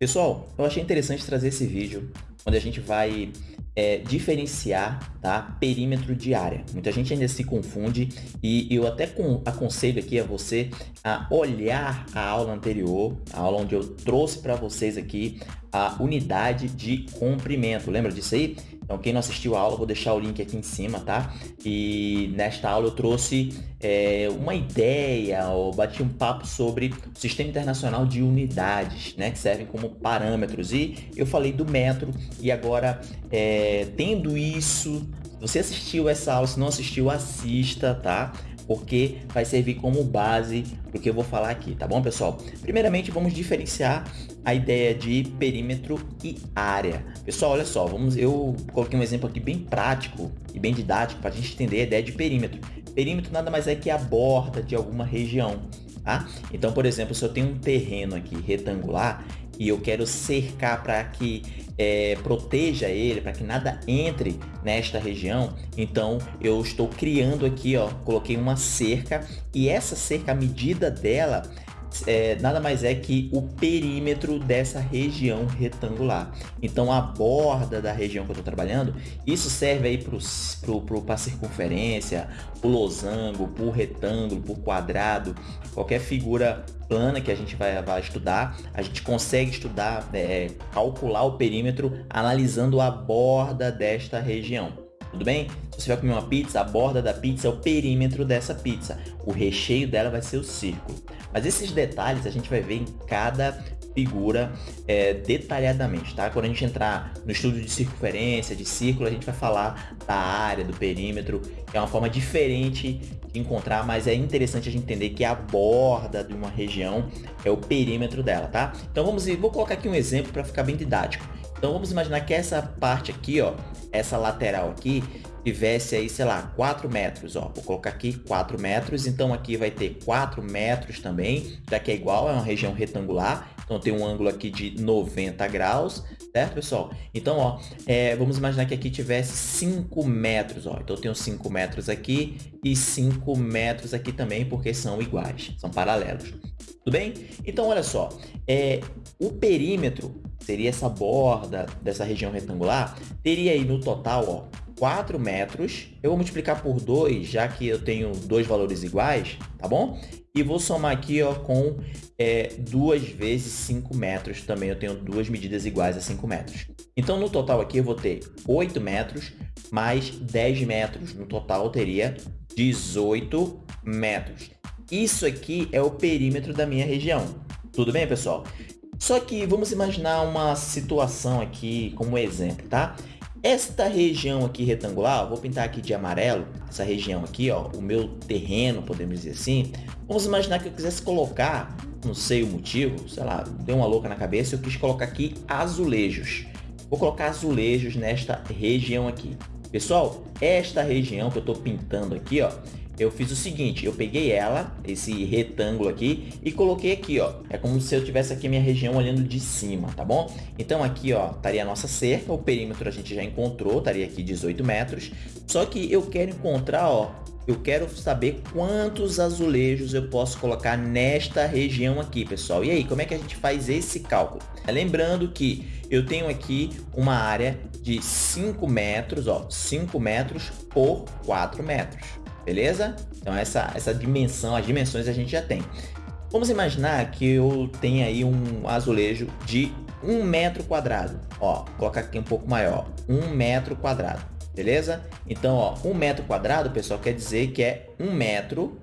Pessoal, eu achei interessante trazer esse vídeo onde a gente vai é, diferenciar tá? perímetro de área. Muita gente ainda se confunde e eu até aconselho aqui a você a olhar a aula anterior, a aula onde eu trouxe para vocês aqui a unidade de comprimento. Lembra disso aí? Então, quem não assistiu a aula, vou deixar o link aqui em cima, tá? E nesta aula eu trouxe é, uma ideia, ou bati um papo sobre o Sistema Internacional de Unidades, né? Que servem como parâmetros. E eu falei do metro e agora, é, tendo isso, você assistiu essa aula, se não assistiu, assista, tá? porque vai servir como base para o que eu vou falar aqui, tá bom, pessoal? Primeiramente, vamos diferenciar a ideia de perímetro e área. Pessoal, olha só, vamos, eu coloquei um exemplo aqui bem prático e bem didático para a gente entender a ideia de perímetro. Perímetro nada mais é que a borda de alguma região, tá? Então, por exemplo, se eu tenho um terreno aqui retangular e eu quero cercar para que é, proteja ele, para que nada entre nesta região, então eu estou criando aqui, ó, coloquei uma cerca e essa cerca, a medida dela é, nada mais é que o perímetro dessa região retangular. Então, a borda da região que eu estou trabalhando, isso serve aí para a circunferência, o losango, para o retângulo, para o quadrado, qualquer figura plana que a gente vai, vai estudar, a gente consegue estudar, é, calcular o perímetro analisando a borda desta região tudo bem? Você vai comer uma pizza, a borda da pizza é o perímetro dessa pizza. O recheio dela vai ser o círculo. Mas esses detalhes a gente vai ver em cada figura é, detalhadamente, tá? Quando a gente entrar no estudo de circunferência, de círculo, a gente vai falar da área, do perímetro, que é uma forma diferente de encontrar, mas é interessante a gente entender que a borda de uma região é o perímetro dela, tá? Então vamos, vou colocar aqui um exemplo para ficar bem didático. Então vamos imaginar que essa parte aqui, ó, essa lateral aqui, tivesse aí, sei lá, 4 metros, ó. Vou colocar aqui 4 metros, então aqui vai ter 4 metros também, já que é igual, é uma região retangular, então tem um ângulo aqui de 90 graus, certo, pessoal? Então, ó, é, vamos imaginar que aqui tivesse 5 metros, ó. Então eu tenho 5 metros aqui e 5 metros aqui também, porque são iguais, são paralelos. Tudo bem? Então, olha só, é, o perímetro seria essa borda dessa região retangular, teria aí no total, ó, 4 metros. Eu vou multiplicar por 2, já que eu tenho dois valores iguais, tá bom? E vou somar aqui ó, com é, 2 vezes 5 metros. Também eu tenho duas medidas iguais a 5 metros. Então, no total aqui, eu vou ter 8 metros mais 10 metros. No total, eu teria 18 metros. Isso aqui é o perímetro da minha região. Tudo bem, pessoal? Só que vamos imaginar uma situação aqui como exemplo, tá? Esta região aqui retangular, vou pintar aqui de amarelo, essa região aqui, ó, o meu terreno, podemos dizer assim. Vamos imaginar que eu quisesse colocar, não sei o motivo, sei lá, deu uma louca na cabeça, eu quis colocar aqui azulejos. Vou colocar azulejos nesta região aqui. Pessoal, esta região que eu estou pintando aqui, ó, eu fiz o seguinte, eu peguei ela, esse retângulo aqui, e coloquei aqui, ó. É como se eu tivesse aqui a minha região olhando de cima, tá bom? Então aqui, ó, estaria a nossa cerca, o perímetro a gente já encontrou, estaria aqui 18 metros. Só que eu quero encontrar, ó, eu quero saber quantos azulejos eu posso colocar nesta região aqui, pessoal. E aí, como é que a gente faz esse cálculo? Lembrando que eu tenho aqui uma área de 5 metros, ó, 5 metros por 4 metros beleza? Então essa, essa dimensão, as dimensões a gente já tem. Vamos imaginar que eu tenha aí um azulejo de um metro quadrado. Ó, colocar aqui um pouco maior, um metro quadrado, beleza? Então, ó, um metro quadrado, pessoal, quer dizer que é um metro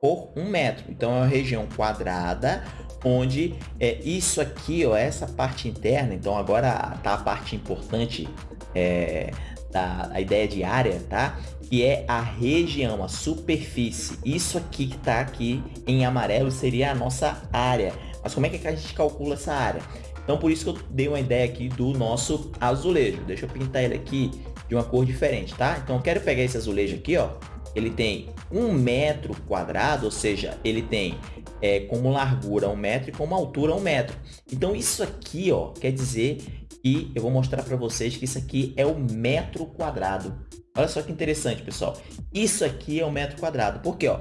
por um metro. Então, é uma região quadrada onde é isso aqui, ó, essa parte interna. Então, agora tá a parte importante é, da a ideia de área, tá? Que é a região, a superfície. Isso aqui que tá aqui em amarelo seria a nossa área. Mas como é que a gente calcula essa área? Então, por isso que eu dei uma ideia aqui do nosso azulejo. Deixa eu pintar ele aqui de uma cor diferente, tá? Então, eu quero pegar esse azulejo aqui, ó. Ele tem um metro quadrado, ou seja, ele tem é, como largura um metro e como altura um metro. Então, isso aqui, ó, quer dizer e eu vou mostrar para vocês que isso aqui é o metro quadrado. Olha só que interessante, pessoal. Isso aqui é o metro quadrado. Porque, ó,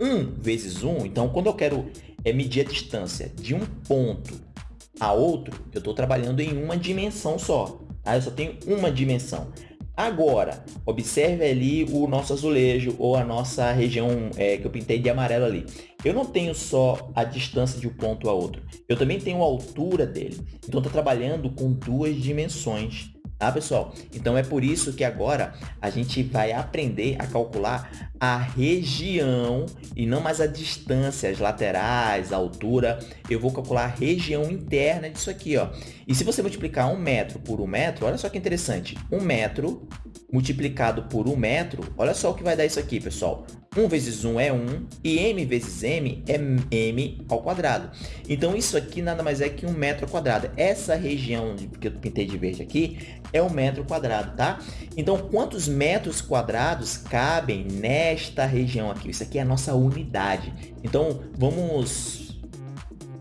1 vezes 1, então quando eu quero é, medir a distância de um ponto a outro, eu estou trabalhando em uma dimensão só. Tá? Eu só tenho uma dimensão. Agora, observe ali o nosso azulejo ou a nossa região é, que eu pintei de amarelo ali. Eu não tenho só a distância de um ponto a outro, eu também tenho a altura dele. Então, estou trabalhando com duas dimensões tá pessoal? Então é por isso que agora a gente vai aprender a calcular a região e não mais a distância, as laterais, a altura. Eu vou calcular a região interna disso aqui, ó. E se você multiplicar um metro por um metro, olha só que interessante. Um metro multiplicado por um metro, olha só o que vai dar isso aqui, pessoal. 1 vezes 1 é 1 e m vezes m é m ao quadrado. Então, isso aqui nada mais é que um metro quadrado. Essa região que eu pintei de verde aqui é um metro quadrado, tá? Então, quantos metros quadrados cabem nesta região aqui? Isso aqui é a nossa unidade. Então, vamos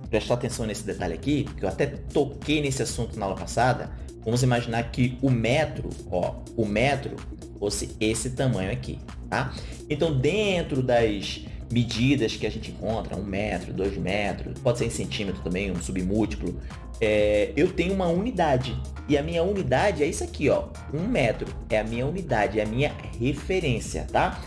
prestar atenção nesse detalhe aqui, que eu até toquei nesse assunto na aula passada. Vamos imaginar que o metro, ó, o metro fosse esse tamanho aqui, tá? Então, dentro das medidas que a gente encontra, um metro, dois metros, pode ser em centímetro também, um submúltiplo, é, eu tenho uma unidade. E a minha unidade é isso aqui, ó, um metro. É a minha unidade, é a minha referência, tá?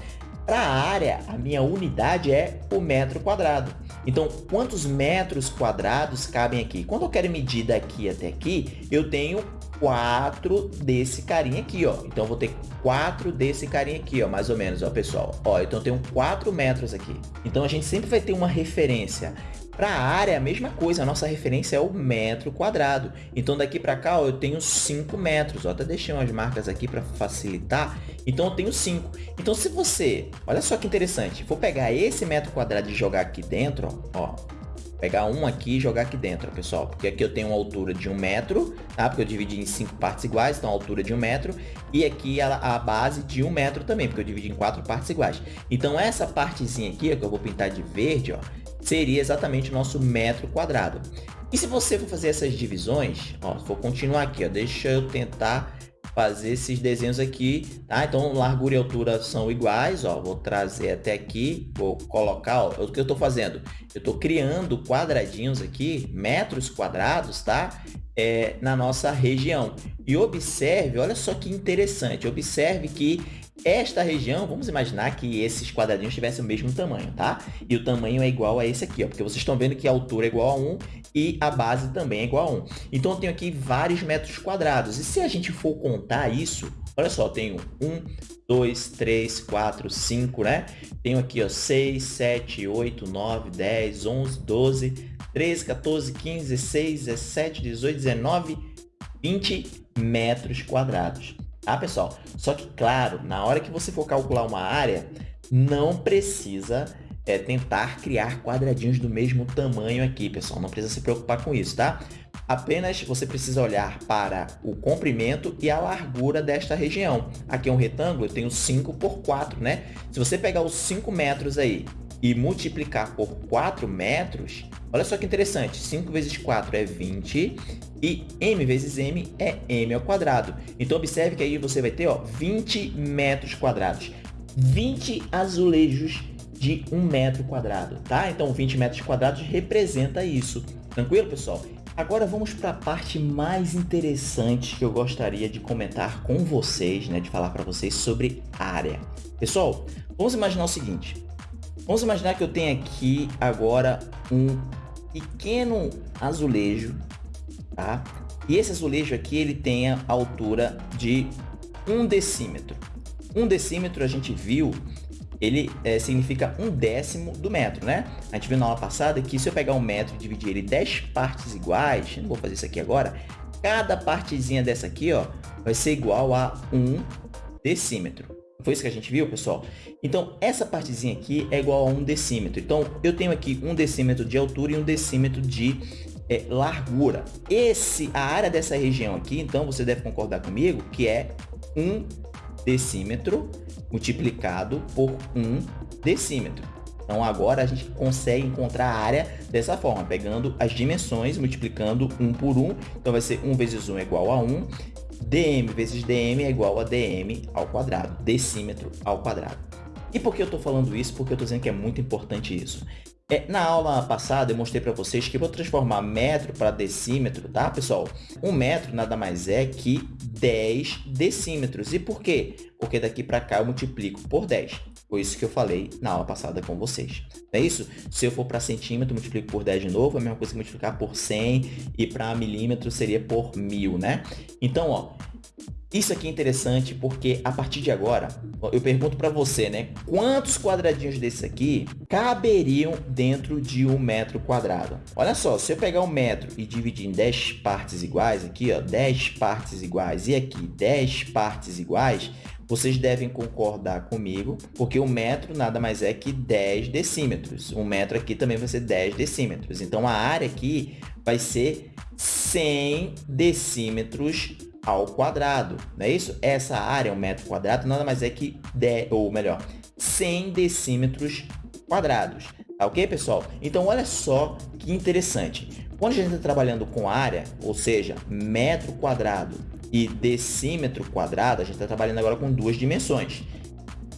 Para a área, a minha unidade é o metro quadrado. Então, quantos metros quadrados cabem aqui? Quando eu quero medir daqui até aqui, eu tenho 4 desse carinha aqui, ó. Então, vou ter 4 desse carinha aqui, ó, mais ou menos, ó, pessoal. Ó, então, eu tenho 4 metros aqui. Então, a gente sempre vai ter uma referência. Para a área, a mesma coisa, a nossa referência é o metro quadrado. Então, daqui para cá, ó, eu tenho 5 metros. Ó, até deixei umas marcas aqui para facilitar. Então, eu tenho 5. Então, se você, olha só que interessante, for pegar esse metro quadrado e jogar aqui dentro, ó, pegar um aqui e jogar aqui dentro, pessoal. Porque aqui eu tenho uma altura de um metro, tá? Porque eu dividi em cinco partes iguais, então a altura de um metro. E aqui a, a base de um metro também, porque eu dividi em quatro partes iguais. Então essa partezinha aqui, ó, que eu vou pintar de verde, ó, seria exatamente o nosso metro quadrado. E se você for fazer essas divisões, ó, vou continuar aqui, ó, deixa eu tentar fazer esses desenhos aqui, tá? Então, largura e altura são iguais, ó, vou trazer até aqui, vou colocar, ó, o que eu estou fazendo? Eu estou criando quadradinhos aqui, metros quadrados, tá? É, na nossa região. E observe, olha só que interessante, observe que esta região, vamos imaginar que esses quadradinhos tivessem o mesmo tamanho, tá? E o tamanho é igual a esse aqui, ó, porque vocês estão vendo que a altura é igual a 1 e a base também é igual a 1. Então, eu tenho aqui vários metros quadrados. E se a gente for contar isso, olha só, eu tenho 1, 2, 3, 4, 5, né? Tenho aqui, ó, 6, 7, 8, 9, 10, 11, 12, 13, 14, 15, 16, 17, 18, 19, 20 metros quadrados tá, pessoal? Só que, claro, na hora que você for calcular uma área, não precisa é, tentar criar quadradinhos do mesmo tamanho aqui, pessoal. Não precisa se preocupar com isso, tá? Apenas você precisa olhar para o comprimento e a largura desta região. Aqui é um retângulo, eu tenho 5 por 4, né? Se você pegar os 5 metros aí e multiplicar por 4 metros, olha só que interessante, 5 vezes 4 é 20 e m vezes m é m ao quadrado. Então, observe que aí você vai ter ó, 20 metros quadrados, 20 azulejos de 1 metro quadrado, tá? Então, 20 metros quadrados representa isso. Tranquilo, pessoal? Agora vamos para a parte mais interessante que eu gostaria de comentar com vocês, né, de falar para vocês sobre área. Pessoal, vamos imaginar o seguinte, Vamos imaginar que eu tenho aqui agora um pequeno azulejo, tá? E esse azulejo aqui, ele tem a altura de um decímetro. Um decímetro, a gente viu, ele é, significa um décimo do metro, né? A gente viu na aula passada que se eu pegar um metro e dividir ele em 10 partes iguais, não vou fazer isso aqui agora, cada partezinha dessa aqui, ó, vai ser igual a um decímetro. Foi isso que a gente viu, pessoal? Então, essa partezinha aqui é igual a um decímetro. Então, eu tenho aqui um decímetro de altura e um decímetro de é, largura. Esse, a área dessa região aqui, então, você deve concordar comigo, que é um decímetro multiplicado por um decímetro. Então, agora a gente consegue encontrar a área dessa forma, pegando as dimensões, multiplicando 1 por 1. Então, vai ser 1 vezes 1 é igual a 1 dm vezes dm é igual a dm ao quadrado, decímetro ao quadrado. E por que eu estou falando isso? Porque eu estou dizendo que é muito importante isso. É, na aula passada, eu mostrei para vocês que eu vou transformar metro para decímetro, tá, pessoal? Um metro nada mais é que 10 decímetros. E por quê? Porque daqui para cá eu multiplico por 10. Foi isso que eu falei na aula passada com vocês. É isso? Se eu for para centímetro, multiplico por 10 de novo, é a mesma coisa que multiplicar por 100 e para milímetro seria por mil, né? Então, ó, isso aqui é interessante porque a partir de agora, eu pergunto para você, né? Quantos quadradinhos desses aqui caberiam dentro de um metro quadrado? Olha só, se eu pegar um metro e dividir em 10 partes iguais, aqui ó, 10 partes iguais e aqui 10 partes iguais, vocês devem concordar comigo, porque o metro nada mais é que 10 decímetros. Um metro aqui também vai ser 10 decímetros. Então, a área aqui vai ser 100 decímetros ao quadrado, não é isso? Essa área, um metro quadrado, nada mais é que, 10, ou melhor, 100 decímetros quadrados. Tá ok, pessoal? Então, olha só que interessante. Quando a gente está trabalhando com área, ou seja, metro quadrado e decímetro quadrado, a gente está trabalhando agora com duas dimensões.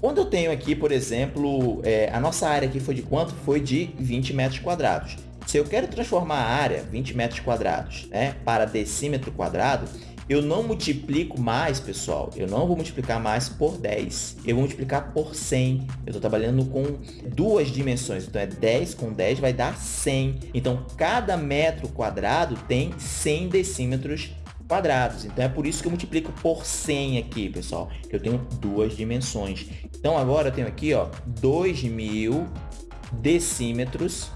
Quando eu tenho aqui, por exemplo, é, a nossa área aqui foi de quanto? Foi de 20 metros quadrados. Se eu quero transformar a área, 20 metros quadrados, né, para decímetro quadrado, eu não multiplico mais, pessoal, eu não vou multiplicar mais por 10, eu vou multiplicar por 100. Eu estou trabalhando com duas dimensões, então é 10 com 10 vai dar 100. Então, cada metro quadrado tem 100 decímetros quadrados. Então, é por isso que eu multiplico por 100 aqui, pessoal, que eu tenho duas dimensões. Então, agora eu tenho aqui, ó, 2.000 decímetros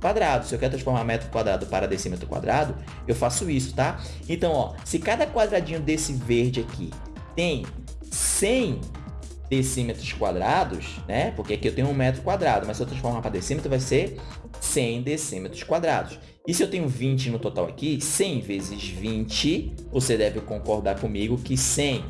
quadrado. Se eu quero transformar metro quadrado para decímetro quadrado, eu faço isso, tá? Então, ó, se cada quadradinho desse verde aqui tem 100 decímetros quadrados, né? Porque aqui eu tenho um metro quadrado, mas se eu transformar para decímetro, vai ser 100 decímetros quadrados. E se eu tenho 20 no total aqui, 100 vezes 20, você deve concordar comigo que 100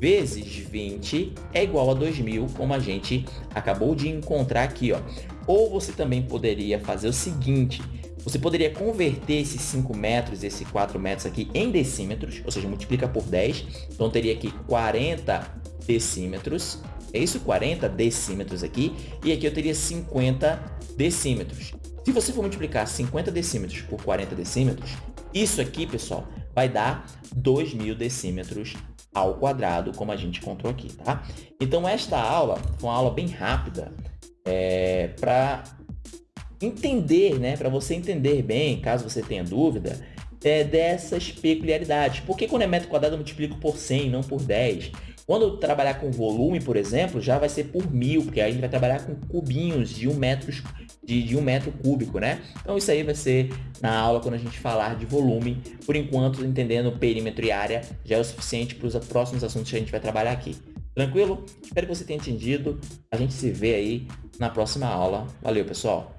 vezes 20 é igual a 2.000, como a gente acabou de encontrar aqui. Ó. Ou você também poderia fazer o seguinte, você poderia converter esses 5 metros, esses 4 metros aqui em decímetros, ou seja, multiplica por 10, então teria aqui 40 decímetros, é isso? 40 decímetros aqui, e aqui eu teria 50 decímetros. Se você for multiplicar 50 decímetros por 40 decímetros, isso aqui, pessoal, vai dar 2.000 decímetros ao quadrado, como a gente encontrou aqui, tá? Então, esta aula foi uma aula bem rápida é, para entender, né? Para você entender bem, caso você tenha dúvida, é, dessas peculiaridades. Por que quando é metro quadrado eu multiplico por 100, não por 10? Quando eu trabalhar com volume, por exemplo, já vai ser por mil, porque aí a gente vai trabalhar com cubinhos de um metro, de, de um metro cúbico, né? Então isso aí vai ser na aula quando a gente falar de volume. Por enquanto, entendendo perímetro e área já é o suficiente para os próximos assuntos que a gente vai trabalhar aqui. Tranquilo? Espero que você tenha entendido. A gente se vê aí na próxima aula. Valeu, pessoal!